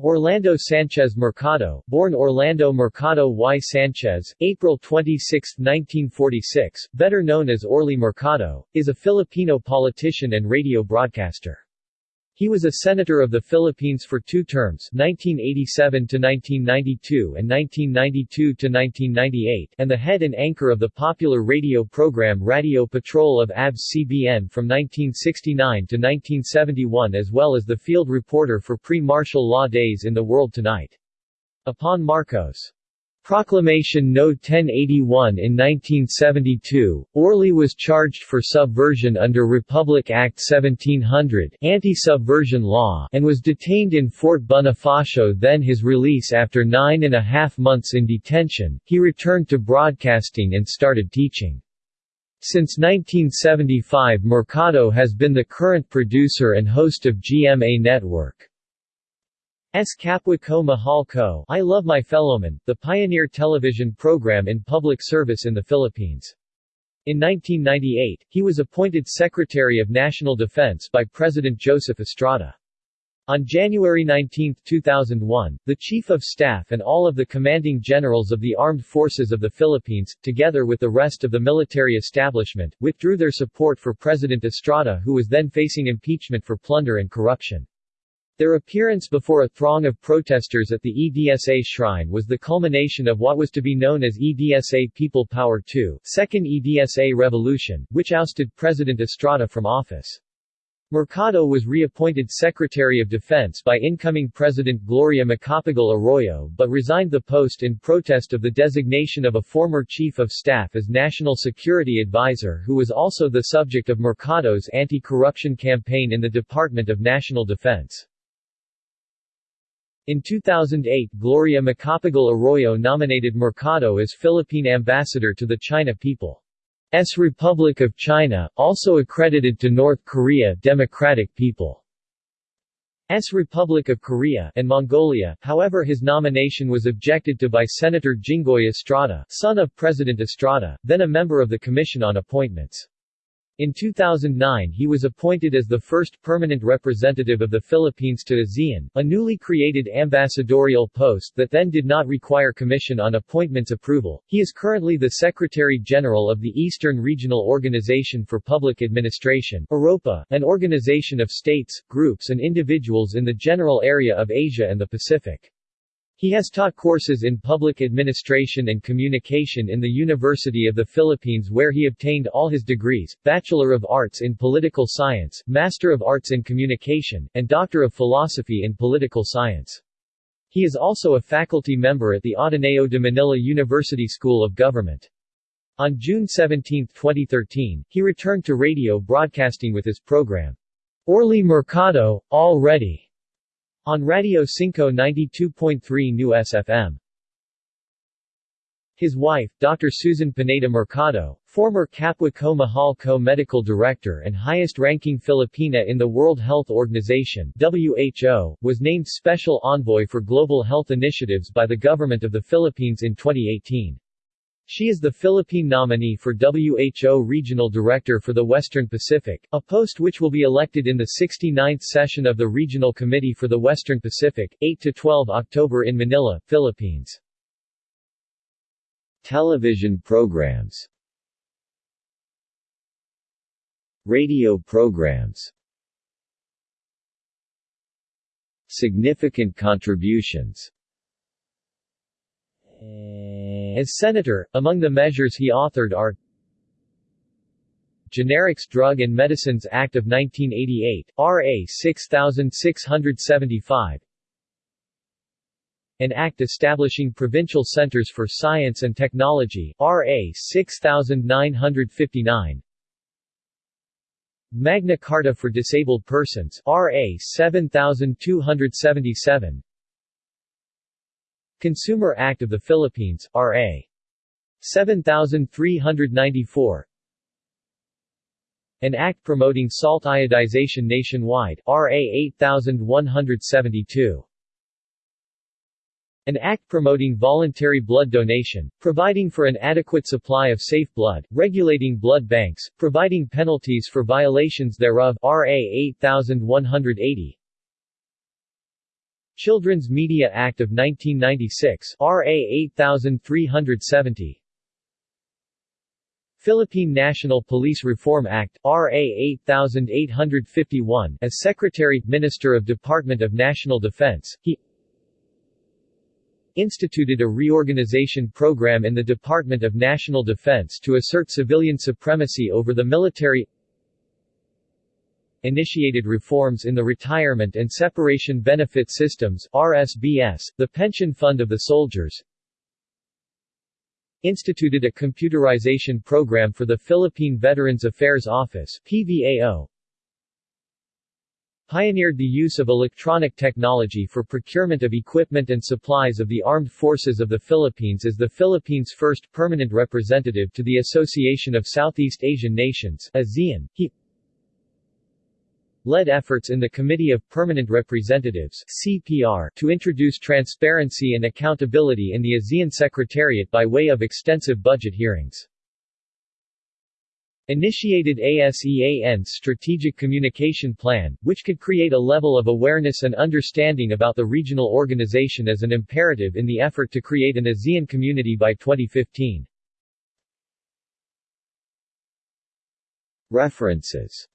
Orlando Sanchez Mercado, born Orlando Mercado y Sanchez, April 26, 1946, better known as Orly Mercado, is a Filipino politician and radio broadcaster. He was a senator of the Philippines for two terms 1987 to 1992 and 1992 to 1998 and the head and anchor of the popular radio program Radio Patrol of ABS-CBN from 1969 to 1971 as well as the field reporter for pre-martial law days in The World Tonight. Upon Marcos' Proclamation No. 1081 in 1972, Orly was charged for subversion under Republic Act 1700 anti-subversion law and was detained in Fort Bonifacio then his release after nine and a half months in detention, he returned to broadcasting and started teaching. Since 1975 Mercado has been the current producer and host of GMA Network. S. Kapwa Ko Mahal Ko I Love My Fellowman, the pioneer television program in public service in the Philippines. In 1998, he was appointed Secretary of National Defense by President Joseph Estrada. On January 19, 2001, the Chief of Staff and all of the commanding generals of the Armed Forces of the Philippines, together with the rest of the military establishment, withdrew their support for President Estrada who was then facing impeachment for plunder and corruption. Their appearance before a throng of protesters at the EDSA shrine was the culmination of what was to be known as EDSA People Power II Second EDSA Revolution, which ousted President Estrada from office. Mercado was reappointed Secretary of Defense by incoming President Gloria Macapagal Arroyo but resigned the post in protest of the designation of a former Chief of Staff as National Security Advisor who was also the subject of Mercado's anti-corruption campaign in the Department of National Defense. In 2008 Gloria Macapagal Arroyo nominated Mercado as Philippine ambassador to the China People's Republic of China, also accredited to North Korea Democratic People's Republic of Korea and Mongolia, however his nomination was objected to by Senator Jinggoy Estrada, son of President Estrada, then a member of the Commission on Appointments. In 2009 he was appointed as the first permanent representative of the Philippines to ASEAN, a newly created ambassadorial post that then did not require Commission on Appointments approval. He is currently the Secretary-General of the Eastern Regional Organization for Public Administration EROPA, an organization of states, groups and individuals in the general area of Asia and the Pacific. He has taught courses in public administration and communication in the University of the Philippines where he obtained all his degrees, Bachelor of Arts in Political Science, Master of Arts in Communication, and Doctor of Philosophy in Political Science. He is also a faculty member at the Ateneo de Manila University School of Government. On June 17, 2013, he returned to radio broadcasting with his program, Orly Mercado, All Ready on Radio Cinco 92.3 News FM. His wife, Dr. Susan Pineda Mercado, former Kapwa Ko Mahal Ko medical director and highest-ranking Filipina in the World Health Organization WHO, was named Special Envoy for Global Health Initiatives by the Government of the Philippines in 2018. She is the Philippine nominee for WHO Regional Director for the Western Pacific, a post which will be elected in the 69th session of the Regional Committee for the Western Pacific, 8–12 October in Manila, Philippines. Television programs. Radio programs. Significant contributions as senator, among the measures he authored are Generics Drug and Medicines Act of 1988, RA 6675 An act establishing provincial centers for science and technology, RA 6959 Magna Carta for Disabled Persons, RA 7277 Consumer Act of the Philippines, R.A. 7394 An act promoting salt iodization nationwide, R.A. 8172 an act promoting voluntary blood donation, providing for an adequate supply of safe blood, regulating blood banks, providing penalties for violations thereof RA 8180 Children's Media Act of 1996 RA 8370 Philippine National Police Reform Act, RA 8851 As Secretary, Minister of Department of National Defense, he instituted a reorganization program in the Department of National Defense to assert civilian supremacy over the military initiated reforms in the Retirement and Separation Benefit Systems RSBS, the pension fund of the soldiers, instituted a computerization program for the Philippine Veterans Affairs Office PVAO, pioneered the use of electronic technology for procurement of equipment and supplies of the Armed Forces of the Philippines as the Philippines' first permanent representative to the Association of Southeast Asian Nations ASEAN. He led efforts in the Committee of Permanent Representatives CPR to introduce transparency and accountability in the ASEAN Secretariat by way of extensive budget hearings. Initiated ASEAN's Strategic Communication Plan, which could create a level of awareness and understanding about the regional organization as an imperative in the effort to create an ASEAN community by 2015. References